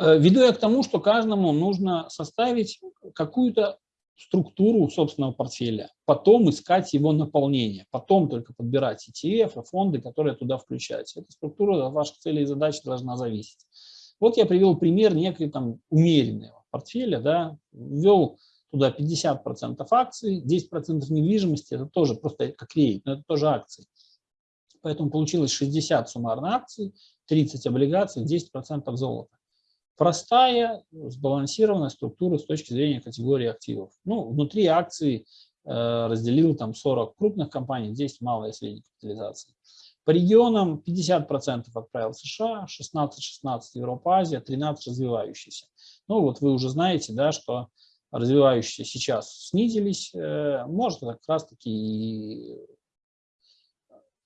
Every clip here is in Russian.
Э, веду я к тому, что каждому нужно составить какую-то структуру собственного портфеля, потом искать его наполнение, потом только подбирать ETF, фонды, которые туда включаются. Эта структура от ваших целей и задач должна зависеть. Вот я привел пример некой там умеренного портфеля, да, ввел туда 50% акций, 10% недвижимости, это тоже просто как рейд, но это тоже акции. Поэтому получилось 60 суммарно акций, 30 облигаций, 10% золота. Простая, сбалансированная структура с точки зрения категории активов. Ну, внутри акций э, разделил там 40 крупных компаний, 10 малой и средней капитализации. По регионам 50% отправил США, 16-16 Европа, Азия, 13 развивающиеся. Ну вот вы уже знаете, да, что развивающиеся сейчас снизились, э, может как раз таки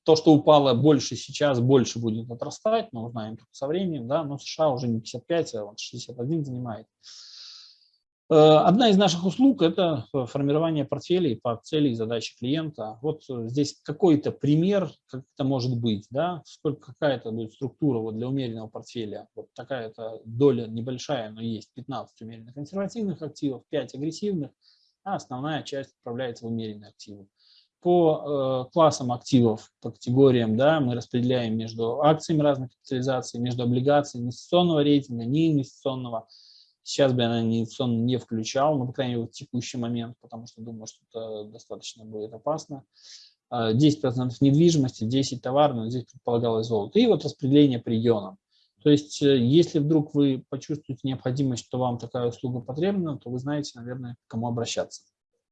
то, что упало больше сейчас, больше будет отрастать, но узнаем только со временем, да, но США уже не 55, а вот 61 занимает. Э, одна из наших услуг – это формирование портфелей по цели и задаче клиента. Вот здесь какой-то пример, как это может быть, да, сколько какая-то будет структура вот для умеренного портфеля. Вот такая-то доля небольшая, но есть 15 умеренных консервативных активов, 5 агрессивных, а основная часть отправляется в умеренные активы по э, классам активов, по категориям, да, мы распределяем между акциями разных капитализаций, между облигациями инвестиционного рейтинга, неинвестиционного. Сейчас бы я, наверное, инвестиционно не включал, но, по крайней мере, в текущий момент, потому что думаю, что это достаточно будет опасно. 10% э, недвижимости, 10 товаров, здесь предполагалось золото. И вот распределение по регионам. То есть, э, если вдруг вы почувствуете необходимость, что вам такая услуга потребна, то вы знаете, наверное, к кому обращаться.